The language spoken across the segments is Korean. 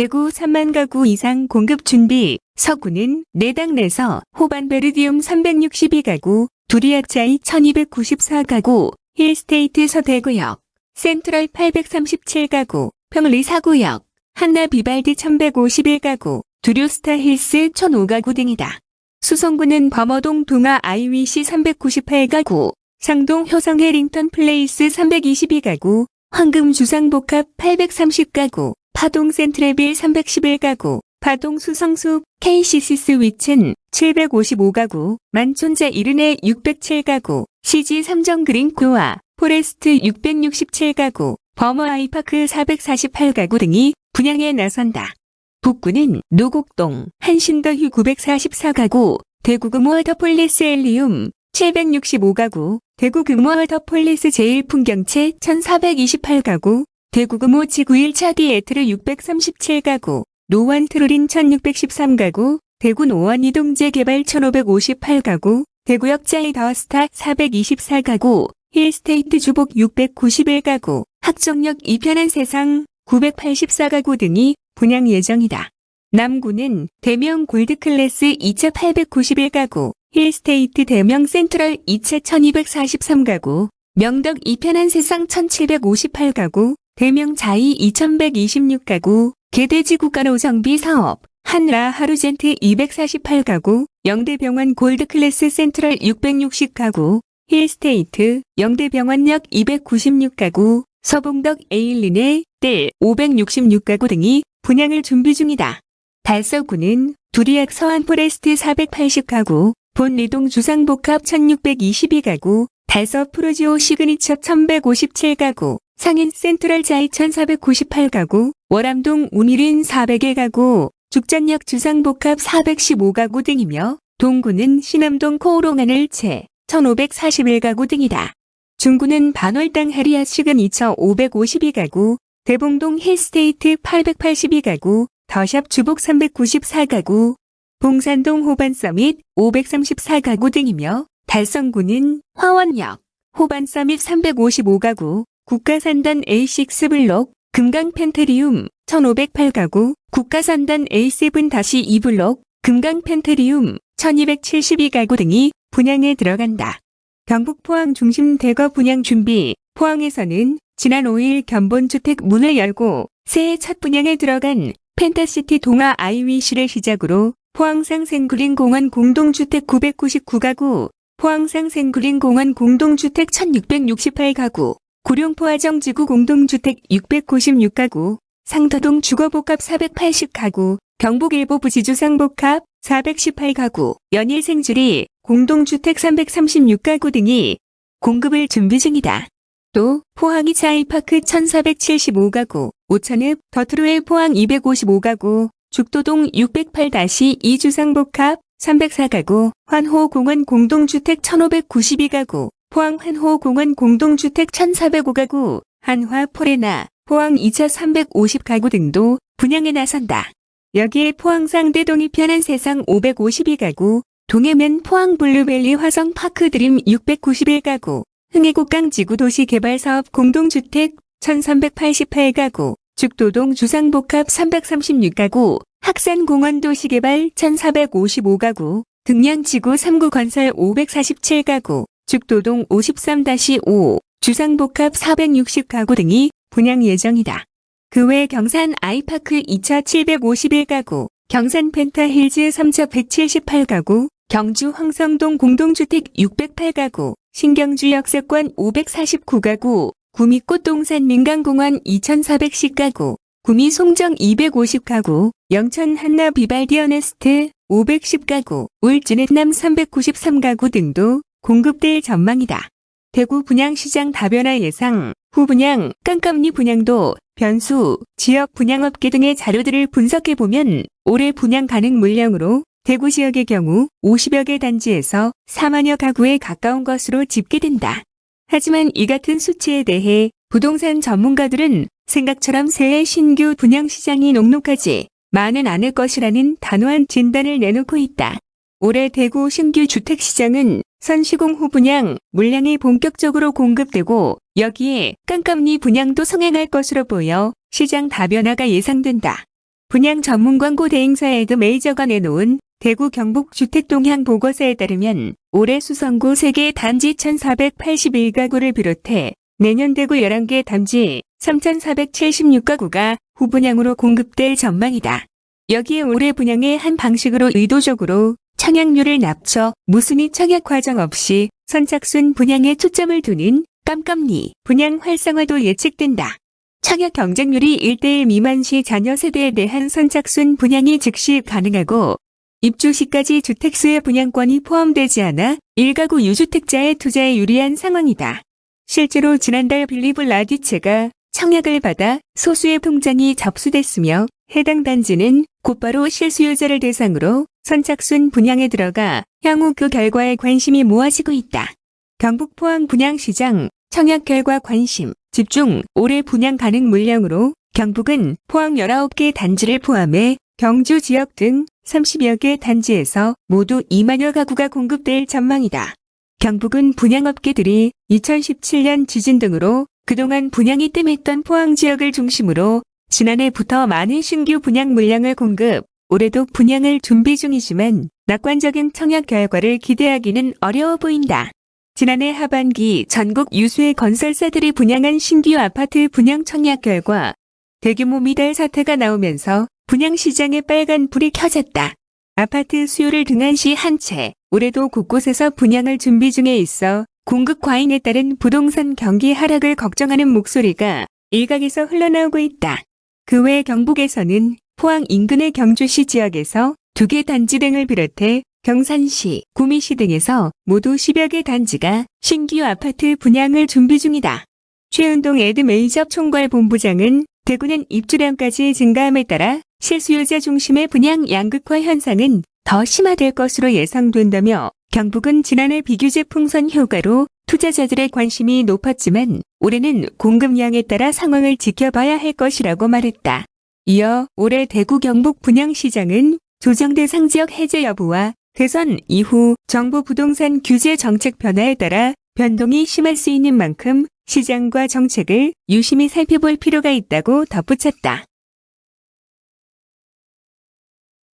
대구 3만 가구 이상 공급 준비, 서구는 4당 내서 호반 베르디움 362가구, 두리아차이 1294가구, 힐스테이트 서대구역, 센트럴 837가구, 평리 4구역, 한나 비발디 1151가구, 두류스타 힐스 1005가구 등이다. 수성구는 범어동 동아 IWC 398가구, 상동 효성 해링턴 플레이스 322가구, 황금 주상복합 830가구, 파동 센트레빌 311가구, 파동 수성숲 KCC 스위첸 755가구, 만촌 자이르네 607가구, CG 삼정 그린 코아, 포레스트 667가구, 범어 아이파크 448가구 등이 분양에 나선다. 북구는 노곡동, 한신더휴 944가구, 대구금호 워터폴리스 엘리움 765가구, 대구금호 워터폴리스 제일풍경채 1428가구, 대구금호 지구 1차 디에트르 637가구, 노원 트롤린 1613가구, 대구 노원 2동 재개발 1558가구, 대구역 자이 더스타 424가구, 힐스테이트 주복 691가구, 학정역 이편한 세상 984가구 등이 분양 예정이다. 남구는 대명 골드클래스 2차 891가구, 힐스테이트 대명 센트럴 2차 1243가구, 명덕 이편한 세상 1758가구, 대명 자이 2126가구, 계대지구 가로 정비 사업, 한라 하우젠트 248가구, 영대병원 골드클래스 센트럴 660가구, 힐스테이트, 영대병원역 296가구, 서봉덕 에일린의 뜰 566가구 등이 분양을 준비 중이다. 달서구는 두류역 서한포레스트 480가구, 본리동 주상복합 1622가구, 달서 푸르지오 시그니처 1157가구, 상인 센트럴 자이 1498가구, 월암동 우미린 400개 가구, 죽전역 주상복합 415가구 등이며 동구는 신암동 코오롱하늘채 1541가구 등이다. 중구는 반월당 해리아 시그니처 552가구, 대봉동 힐스테이트 882가구, 더샵 주복 394가구, 봉산동 호반서밋 534가구 등이며 달성군은 화원역, 호반서밋 355가구, 국가산단 A6 블록, 금강 펜테리움 1508가구, 국가산단 A7-2 블록, 금강 펜테리움 1272가구 등이 분양에 들어간다. 경북 포항 중심 대거 분양 준비, 포항에서는 지난 5일 견본주택 문을 열고 새해 첫 분양에 들어간 펜타시티 동아 IWC를 시작으로 포항상 생그린 공원 공동주택 999가구, 포항상 생그린 공원 공동주택 1668가구, 구룡포화정 지구 공동주택 696가구, 상터동 주거복합 480가구, 경북 일보 부지주 상복합 418가구, 연일생주리 공동주택 336가구 등이 공급을 준비 중이다. 또 포항이 차이파크 1475가구, 오천읍 더트로의 포항 255가구, 죽도동 608-2 주상복합 304가구, 환호공원 공동주택 1592가구, 포항 환호공원 공동주택 1405가구, 한화 포레나, 포항 2차 350가구 등도 분양에 나선다. 여기에 포항 상 대동이 편한 세상 552가구, 동해면 포항 블루벨리 화성 파크 드림 691가구, 흥해곡강 지구 도시개발사업 공동주택 1388가구, 죽도동 주상복합 336가구, 학산공원 도시개발 1455가구, 득량지구 삼구건설 547가구, 죽도동 53-5, 주상복합 460가구 등이 분양 예정이다. 그 외 경산 아이파크 2차 751가구, 경산 펜타힐즈 3차 178가구, 경주 황성동 공동주택 608가구, 신경주 역세권 549가구, 구미 꽃동산 민간공원 2410가구, 구미 송정 250가구, 영천 한나 비발디 어네스트 510가구, 울진의남 393가구 등도 공급될 전망이다. 대구 분양시장 다변화 예상, 후분양, 깜깜리 분양도, 변수, 지역 분양업계 등의 자료들을 분석해보면 올해 분양 가능 물량으로 대구 지역의 경우 50여 개 단지에서 4만여 가구에 가까운 것으로 집계된다. 하지만 이 같은 수치에 대해 부동산 전문가들은 생각처럼 새해 신규 분양 시장이 녹록하지 많은 않을 것이라는 단호한 진단을 내놓고 있다. 올해 대구 신규 주택시장은 선시공 후 분양, 물량이 본격적으로 공급되고 여기에 깜깜리 분양도 성행할 것으로 보여 시장 다변화가 예상된다. 분양 전문 광고 대행사에도 메이저가 내놓은 대구 경북 주택 동향 보고서에 따르면 올해 수성구 3개 단지 1481가구를 비롯해 내년 대구 11개 단지 3476가구가 후분양으로 공급될 전망이다. 여기에 올해 분양의 한 방식으로 의도적으로 청약률을 낮춰 무순위 청약 과정 없이 선착순 분양에 초점을 두는 깜깜리 분양 활성화도 예측된다. 청약 경쟁률이 1대1 미만 시 자녀 세대에 대한 선착순 분양이 즉시 가능하고 입주 시까지 주택수의 분양권이 포함되지 않아 1가구 유주택자의 투자에 유리한 상황이다. 실제로 지난달 빌리브 라디체가 청약을 받아 소수의 통장이 접수됐으며 해당 단지는 곧바로 실수요자를 대상으로 선착순 분양에 들어가 향후 그 결과에 관심이 모아지고 있다. 경북 포항 분양시장 청약 결과 관심 집중 올해 분양 가능 물량으로 경북은 포항 19개 단지를 포함해 경주 지역 등 30여 개 단지에서 모두 2만여 가구가 공급될 전망이다. 경북은 분양업계들이 2017년 지진 등으로 그동안 분양이 뜸했던 포항 지역을 중심으로 지난해부터 많은 신규 분양 물량을 공급, 올해도 분양을 준비 중이지만 낙관적인 청약 결과를 기대하기는 어려워 보인다. 지난해 하반기 전국 유수의 건설사들이 분양한 신규 아파트 분양 청약 결과 대규모 미달 사태가 나오면서 분양 시장에 빨간 불이 켜졌다. 아파트 수요를 등한시 한 채, 올해도 곳곳에서 분양을 준비 중에 있어 공급 과잉에 따른 부동산 경기 하락을 걱정하는 목소리가 일각에서 흘러나오고 있다. 그 외 경북에서는 포항 인근의 경주시 지역에서 두 개 단지 등을 비롯해 경산시, 구미시 등에서 모두 10여 개 단지가 신규 아파트 분양을 준비 중이다. 최은동 에드메이저 총괄본부장은 대구는 입주량까지 증가함에 따라 실수요자 중심의 분양 양극화 현상은 더 심화될 것으로 예상된다며 경북은 지난해 비규제 풍선 효과로 투자자들의 관심이 높았지만 올해는 공급량에 따라 상황을 지켜봐야 할 것이라고 말했다. 이어 올해 대구 경북 분양시장은 조정 대 상 지역 해제 여부와 대선 이후 정부 부동산 규제 정책 변화에 따라 변동이 심할 수 있는 만큼 시장과 정책을 유심히 살펴볼 필요가 있다고 덧붙였다.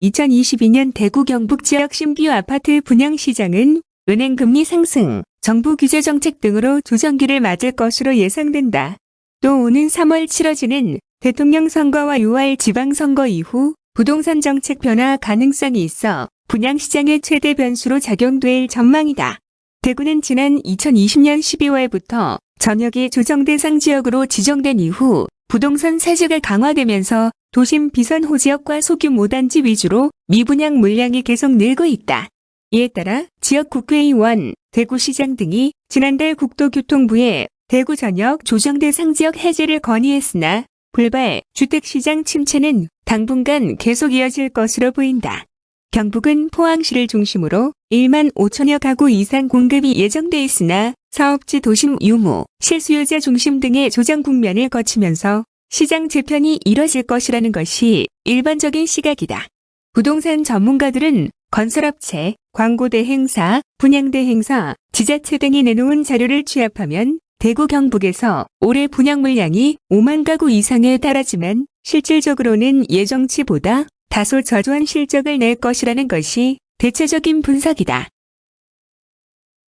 2022년 대구 경북 지역 신규 아파트 분양 시장은 은행 금리 상승, 정부 규제 정책 등으로 조정기를 맞을 것으로 예상된다. 또 오는 3월 치러지는 대통령 선거와 6월 지방선거 이후 부동산 정책 변화 가능성이 있어 분양시장의 최대 변수로 작용될 전망이다. 대구는 지난 2020년 12월부터 전역이 조정 대상 지역으로 지정된 이후 부동산 세제가 강화되면서 도심 비선호 지역과 소규모 단지 위주로 미분양 물량이 계속 늘고 있다. 이에 따라 지역 국회의원, 대구시장 등이 지난달 국토교통부에 대구 전역 조정 대상 지역 해제를 건의했으나 불발 주택시장 침체는 당분간 계속 이어질 것으로 보인다. 경북은 포항시를 중심으로 1만 5천여 가구 이상 공급이 예정돼 있으나 사업지 도심 유무, 실수요자 중심 등의 조정 국면을 거치면서 시장 재편이 이뤄질 것이라는 것이 일반적인 시각이다. 부동산 전문가들은 건설업체, 광고대 행사, 분양대 행사, 지자체 등이 내놓은 자료를 취합하면 대구 경북에서 올해 분양 물량이 5만 가구 이상에 달하지만 실질적으로는 예정치보다 다소 저조한 실적을 낼 것이라는 것이 대체적인 분석이다.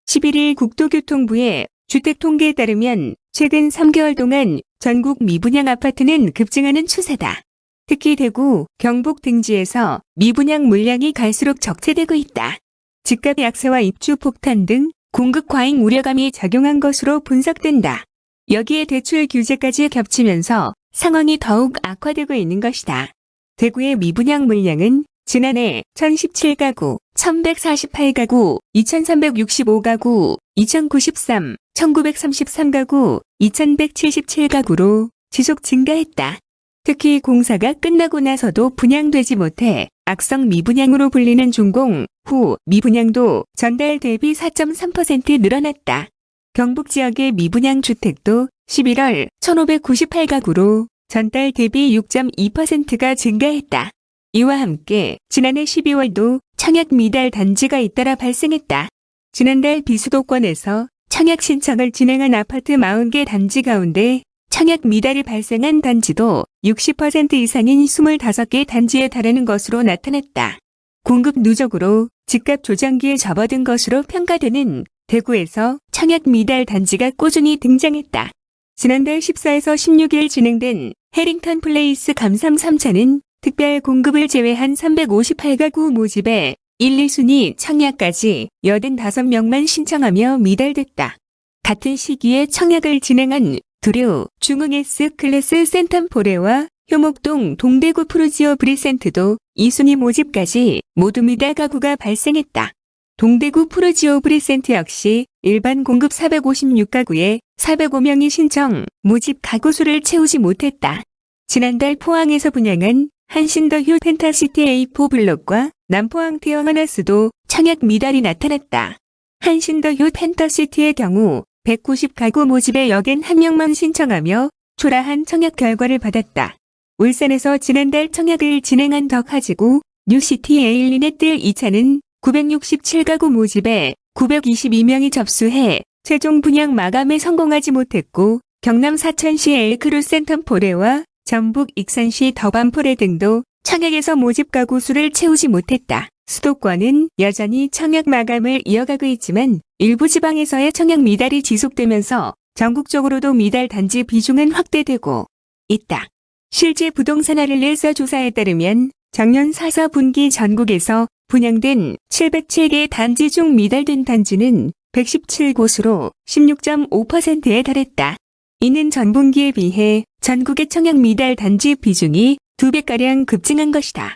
11일 국토교통부의 주택통계에 따르면 최근 3개월 동안 전국 미분양 아파트는 급증하는 추세다. 특히 대구, 경북 등지에서 미분양 물량이 갈수록 적체되고 있다. 집값 약세와 입주 폭탄 등 공급 과잉 우려감이 작용한 것으로 분석된다. 여기에 대출 규제까지 겹치면서 상황이 더욱 악화되고 있는 것이다. 대구의 미분양 물량은 지난해 1017가구, 1148가구, 2365가구, 2093, 1933가구, 2177가구로 지속 증가했다. 특히 공사가 끝나고 나서도 분양되지 못해 악성 미분양으로 불리는 준공 후 미분양도 전달 대비 4.3% 늘어났다. 경북 지역의 미분양 주택도 11월 1598가구로 전달 대비 6.2%가 증가했다. 이와 함께 지난해 12월도 청약 미달 단지가 잇따라 발생했다. 지난달 비수도권에서 청약 신청을 진행한 아파트 40개 단지 가운데 청약 미달이 발생한 단지도 60% 이상인 25개 단지에 달하는 것으로 나타났다. 공급 누적으로 집값 조장기에 접어든 것으로 평가되는 대구에서 청약 미달 단지가 꾸준히 등장했다. 지난달 14에서 16일 진행된 해링턴 플레이스 감삼 3차는 특별 공급을 제외한 358가구 모집에 1, 2순위 청약까지 85명만 신청하며 미달됐다. 같은 시기에 청약을 진행한 두류, 중흥 S클래스 센텀포레와 효목동 동대구 푸르지오 브리센트도 2순위 모집까지 모두 미달 가구가 발생했다. 동대구 푸르지오 브리센트 역시 일반 공급 456가구에 405명이 신청, 모집 가구 수를 채우지 못했다. 지난달 포항에서 분양한 한신더휴 펜타시티 A4 블록과 남포항 태왕아너스도 청약 미달이 나타났다. 한신더휴 펜타시티의 경우 190가구 모집에 여긴 한 명만 신청하며 초라한 청약 결과를 받았다. 울산에서 지난달 청약을 진행한 덕하지구 뉴시티 에일린의뜰 2차는 967가구 모집에 922명이 접수해 최종 분양 마감에 성공하지 못했고 경남 사천시 엘크루 센텀 포레와 전북 익산시 더반포레 등도 청약에서 모집 가구 수를 채우지 못했다. 수도권은 여전히 청약 마감을 이어가고 있지만 일부 지방에서의 청약 미달이 지속되면서 전국적으로도 미달 단지 비중은 확대되고 있다. 실제 부동산 아릴레서 조사에 따르면 작년 4사 분기 전국에서 분양된 707개 단지 중 미달된 단지는 117곳으로 16.5%에 달했다. 이는 전분기에 비해 전국의 청약 미달 단지 비중이 2배가량 급증한 것이다.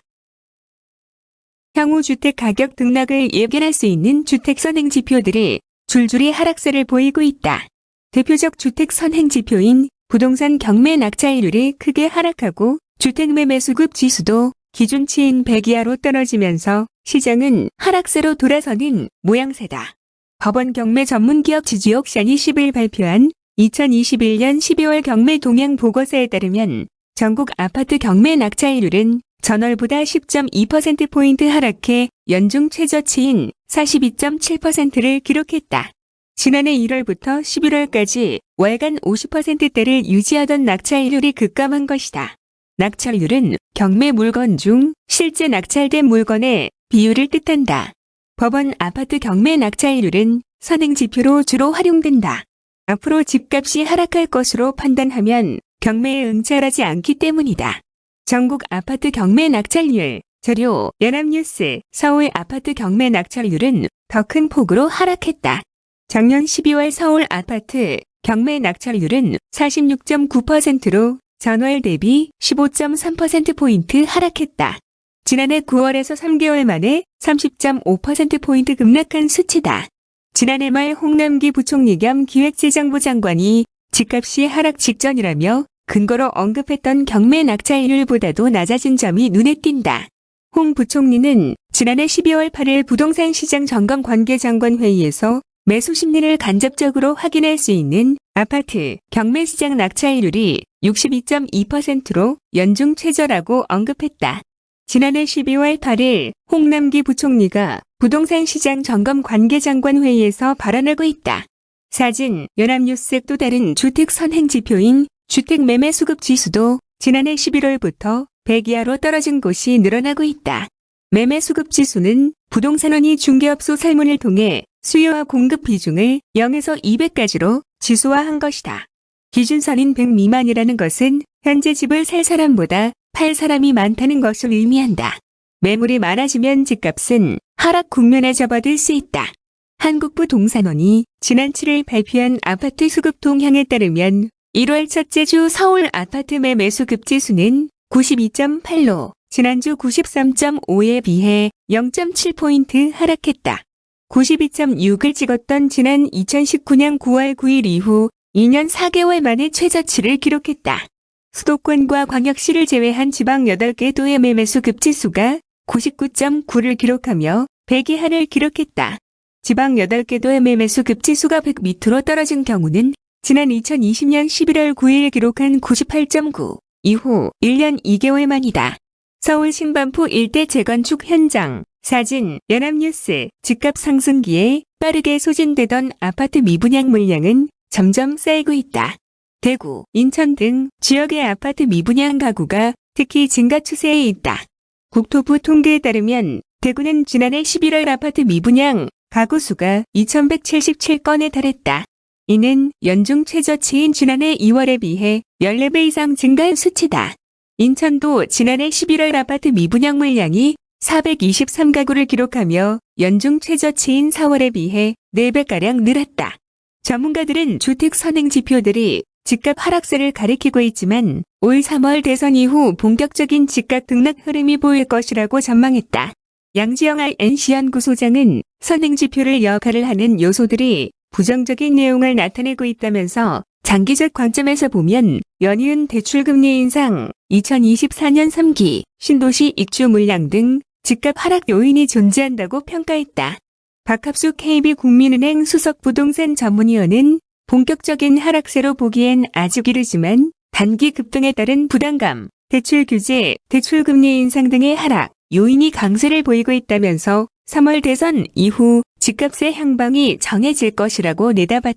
향후 주택 가격 등락을 예견할 수 있는 주택 선행 지표들이 줄줄이 하락세를 보이고 있다. 대표적 주택 선행 지표인 부동산 경매 낙찰률이 크게 하락하고 주택 매매 수급 지수도 기준치인 100 이하로 떨어지면서 시장은 하락세로 돌아서는 모양새다. 법원 경매 전문기업 지주옥션이 10일 발표한 2021년 12월 경매 동향 보고서에 따르면 전국 아파트 경매 낙찰률은 전월보다 10.2%포인트 하락해 연중 최저치인 42.7%를 기록했다. 지난해 1월부터 11월까지 월간 50%대를 유지하던 낙찰률이 급감한 것이다. 낙찰률은 경매 물건 중 실제 낙찰된 물건의 비율을 뜻한다. 법원 아파트 경매 낙찰률은 선행지표로 주로 활용된다. 앞으로 집값이 하락할 것으로 판단하면 경매에 응찰하지 않기 때문이다. 전국 아파트 경매 낙찰률, 자료, 연합뉴스, 서울 아파트 경매 낙찰률은 더 큰 폭으로 하락했다. 작년 12월 서울 아파트 경매 낙찰률은 46.9%로 전월 대비 15.3%포인트 하락했다. 지난해 9월에서 3개월 만에 30.5%포인트 급락한 수치다. 지난해 말 홍남기 부총리 겸 기획재정부 장관이 집값이 하락 직전이라며 근거로 언급했던 경매 낙찰률보다도 낮아진 점이 눈에 띈다. 홍 부총리는 지난해 12월 8일 부동산 시장 점검 관계장관 회의에서 매수 심리를 간접적으로 확인할 수 있는 아파트 경매 시장 낙찰률이 62.2%로 연중 최저라고 언급했다. 지난해 12월 8일 홍남기 부총리가 부동산 시장 점검 관계장관 회의에서 발언하고 있다. 사진 연합뉴스 또 다른 주택 선행 지표인 주택 매매 수급 지수도 지난해 11월부터 100 이하로 떨어진 곳이 늘어나고 있다. 매매 수급 지수는 부동산원이 중개업소 설문을 통해 수요와 공급 비중을 0에서 200까지로 지수화한 것이다. 기준선인 100 미만이라는 것은 현재 집을 살 사람보다 팔 사람이 많다는 것을 의미한다. 매물이 많아지면 집값은 하락 국면에 접어들 수 있다. 한국부동산원이 지난 7일 발표한 아파트 수급 동향에 따르면 1월 첫째 주 서울 아파트 매매 수 급 지수는 92.8로 지난주 93.5에 비해 0.7포인트 하락했다. 92.6을 찍었던 지난 2019년 9월 9일 이후 2년 4개월 만에 최저치를 기록했다. 수도권과 광역시를 제외한 지방 8개 도의 매매수 급지수가 99.9를 기록하며 100이 한을 기록했다. 지방 8개 도의 매매수 급지수가 100 밑으로 떨어진 경우는 지난 2020년 11월 9일 기록한 98.9 이후 1년 2개월 만이다. 서울 신반포 일대 재건축 현장 사진 연합뉴스 집값 상승기에 빠르게 소진되던 아파트 미분양 물량은 점점 쌓이고 있다. 대구, 인천 등 지역의 아파트 미분양 가구가 특히 증가 추세에 있다. 국토부 통계에 따르면 대구는 지난해 11월 아파트 미분양 가구 수가 2177건에 달했다. 이는 연중 최저치인 지난해 2월에 비해 14배 이상 증가한 수치다. 인천도 지난해 11월 아파트 미분양 물량이 423가구를 기록하며 연중 최저치인 4월에 비해 4배가량 늘었다. 전문가들은 주택 선행 지표들이 집값 하락세를 가리키고 있지만 올 3월 대선 이후 본격적인 집값 등락 흐름이 보일 것이라고 전망했다. 양지영 INC연구소장은 선행 지표를 역할을 하는 요소들이 부정적인 내용을 나타내고 있다면서 장기적 관점에서 보면 연이은 대출금리 인상, 2024년 3기, 신도시 입주 물량 등 집값 하락 요인이 존재한다고 평가했다. 박합수 KB국민은행 수석 부동산 전문위원은 본격적인 하락세로 보기엔 아직 이르지만 단기 급등에 따른 부담감, 대출 규제, 대출금리 인상 등의 하락, 요인이 강세를 보이고 있다면서 3월 대선 이후 집값의 향방이 정해질 것이라고 내다봤다.